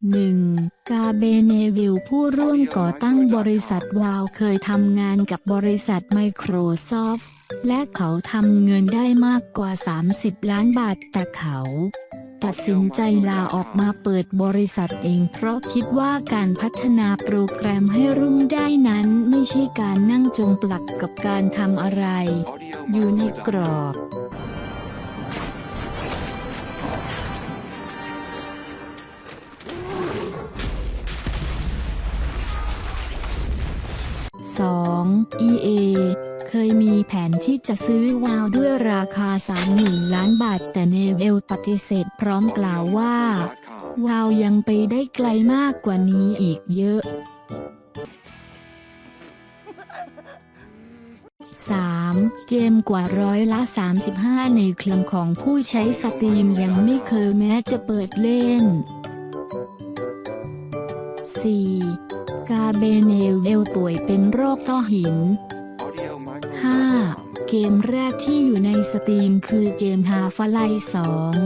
1. กาเบเนวิลผู้ร่วมก่อตั้งบริษัทวาวเคยทำงานกับบริษัท Microsoft และเขาทำเงินได้มากกว่า 30 ล้านบาทแต่เขา ตัดสินใจลาออกมาเปิดบริษัทเองเพราะคิดว่าการพัฒนาโปรแกรมให้รุ่งได้นั้นไม่ใช่การนั่งจมปลักกับการทำอะไร อยู่ในกรอบ 2. EA เคยมีแผนที่จะซื้อวาวด้วยราคา 30,000 ล้านบาท แต่เนเวลปฏิเสธพร้อมกล่าวว่า วาวยังไปได้ไกลมากกว่านี้อีกเยอะ 3. เกมกว่าร้อยละ 35 ในเครื่องของผู้ใช้สตรีมยังไม่เคยแม้จะเปิดเล่น 4. กาเบเนลเอลป่วยเป็นโรคต้อหิน 5. เกมแรกที่อยู่ในสตรีมคือเกมฮาฟไลสอง